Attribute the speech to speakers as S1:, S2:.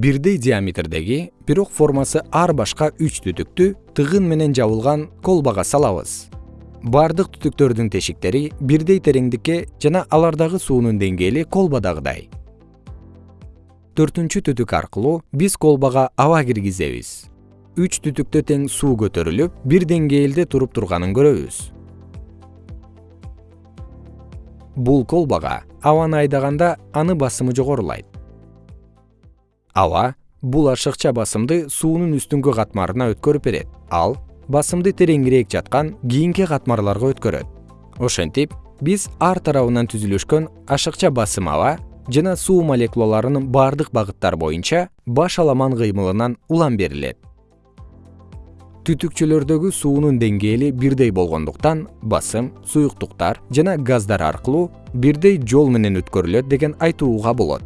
S1: бирдей диаметрдеги бирок формасы ар башка үч түтүктү тыгын менен жабылган колбага салабыз. Бардык түтүктөрдүн тешиктери бирдей тереңдикке жана алардагы суунун деңгээли колбадагыдай. Төртүнчү түтүк аркылуу биз колбага аба киргизебиз. Үч түтүктө тең суу көтөрүлүп бир деңгээлде туруп турганын көрөбүз. Бул колбага абаны айдаганда аны басымы жогорулайт аба бул ашыкча басымды суунун үстүңкү катмарына өткөрүп берет. Ал басымды тереңирээк жаткан кийинки катмарларга өткөрөт. Ошентип биз ар тарабынан түзүлүшкөн ашыкча басым аба жана суу молекулаларынын бардык багыттар боюнча баш аламан кыймылынан улам берилет. Түтүкчөлөрдөгү суунун деңгээли бирдей болгондуктан басым суюктуктар жана газдар аркылуу бирдей жол менен өткөрүлөт деген айтууга болот